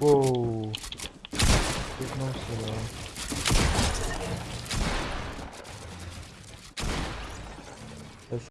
Uou! Não sei lá.